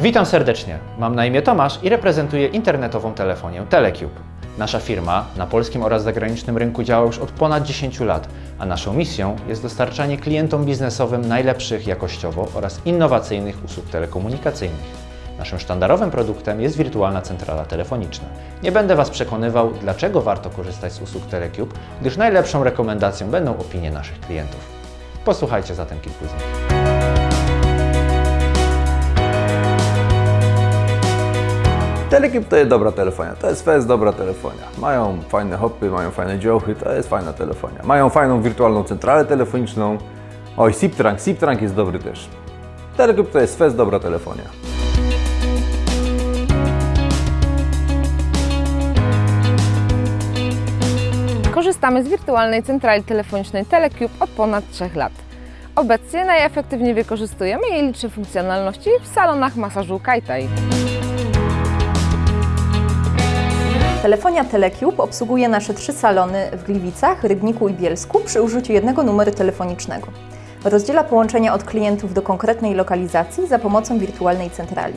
Witam serdecznie. Mam na imię Tomasz i reprezentuję internetową telefonię Telecube. Nasza firma na polskim oraz zagranicznym rynku działa już od ponad 10 lat, a naszą misją jest dostarczanie klientom biznesowym najlepszych jakościowo oraz innowacyjnych usług telekomunikacyjnych. Naszym sztandarowym produktem jest wirtualna centrala telefoniczna. Nie będę Was przekonywał, dlaczego warto korzystać z usług Telecube, gdyż najlepszą rekomendacją będą opinie naszych klientów. Posłuchajcie zatem kilku z nich. Telecube to jest dobra telefonia, to jest dobra telefonia. Mają fajne hopy, mają fajne dziołchy, to jest fajna telefonia. Mają fajną wirtualną centralę telefoniczną. Oj, SIP-Trunk, SIP-Trunk jest dobry też. Telecube to jest fest dobra telefonia. Korzystamy z wirtualnej centrali telefonicznej Telecube od ponad 3 lat. Obecnie najefektywniej wykorzystujemy jej liczne funkcjonalności w salonach masażu Kaitai. Telefonia Telecube obsługuje nasze trzy salony w Gliwicach, Rybniku i Bielsku przy użyciu jednego numeru telefonicznego. Rozdziela połączenia od klientów do konkretnej lokalizacji za pomocą wirtualnej centrali.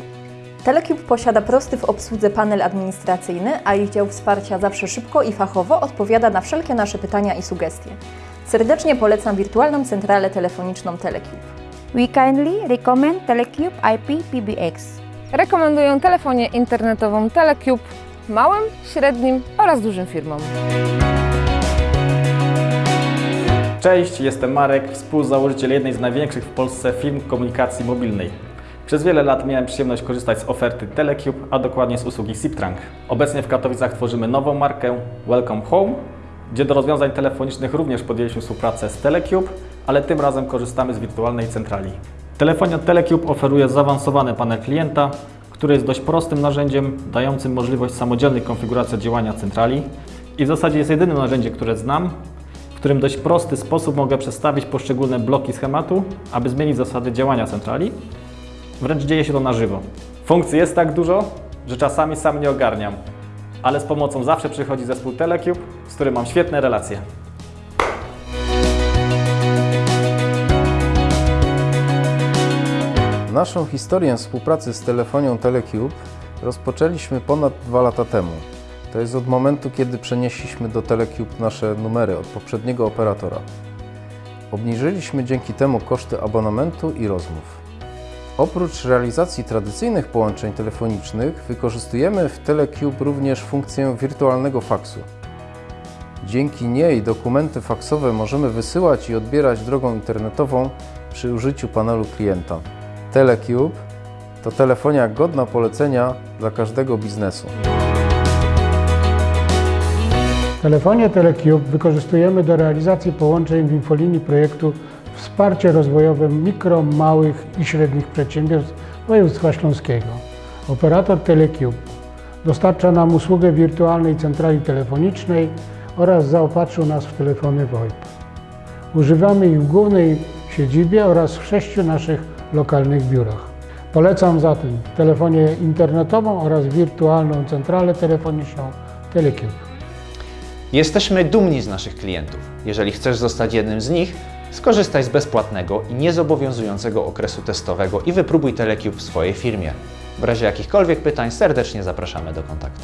Telecube posiada prosty w obsłudze panel administracyjny, a ich dział wsparcia zawsze szybko i fachowo odpowiada na wszelkie nasze pytania i sugestie. Serdecznie polecam wirtualną centralę telefoniczną Telecube. We kindly recommend Telecube IP PBX. Rekomenduję telefonię internetową Telecube małym, średnim oraz dużym firmom. Cześć, jestem Marek, współzałożyciel jednej z największych w Polsce firm komunikacji mobilnej. Przez wiele lat miałem przyjemność korzystać z oferty Telecube, a dokładnie z usługi SIP-Trunk. Obecnie w Katowicach tworzymy nową markę Welcome Home, gdzie do rozwiązań telefonicznych również podjęliśmy współpracę z Telecube, ale tym razem korzystamy z wirtualnej centrali. Telefonia Telecube oferuje zaawansowany panel klienta, który jest dość prostym narzędziem, dającym możliwość samodzielnej konfiguracji działania centrali i w zasadzie jest jedynym narzędziem, które znam, w którym dość prosty sposób mogę przestawić poszczególne bloki schematu, aby zmienić zasady działania centrali. Wręcz dzieje się to na żywo. Funkcji jest tak dużo, że czasami sam nie ogarniam, ale z pomocą zawsze przychodzi zespół Telecube, z którym mam świetne relacje. Naszą historię współpracy z telefonią Telecube rozpoczęliśmy ponad dwa lata temu. To jest od momentu, kiedy przenieśliśmy do Telecube nasze numery od poprzedniego operatora. Obniżyliśmy dzięki temu koszty abonamentu i rozmów. Oprócz realizacji tradycyjnych połączeń telefonicznych, wykorzystujemy w Telecube również funkcję wirtualnego faksu. Dzięki niej dokumenty faksowe możemy wysyłać i odbierać drogą internetową przy użyciu panelu klienta. Telecube to telefonia godna polecenia dla każdego biznesu. Telefonię Telecube wykorzystujemy do realizacji połączeń w infolinii projektu Wsparcie rozwojowe mikro, małych i średnich przedsiębiorstw województwa śląskiego. Operator Telecube dostarcza nam usługę wirtualnej centrali telefonicznej oraz zaopatrzył nas w telefony VoIP. Używamy ich w głównej siedzibie oraz w sześciu naszych lokalnych biurach. Polecam zatem telefonię internetową oraz wirtualną centralę telefoniczną Telecube. Jesteśmy dumni z naszych klientów. Jeżeli chcesz zostać jednym z nich, skorzystaj z bezpłatnego i niezobowiązującego okresu testowego i wypróbuj Telecube w swojej firmie. W razie jakichkolwiek pytań serdecznie zapraszamy do kontaktu.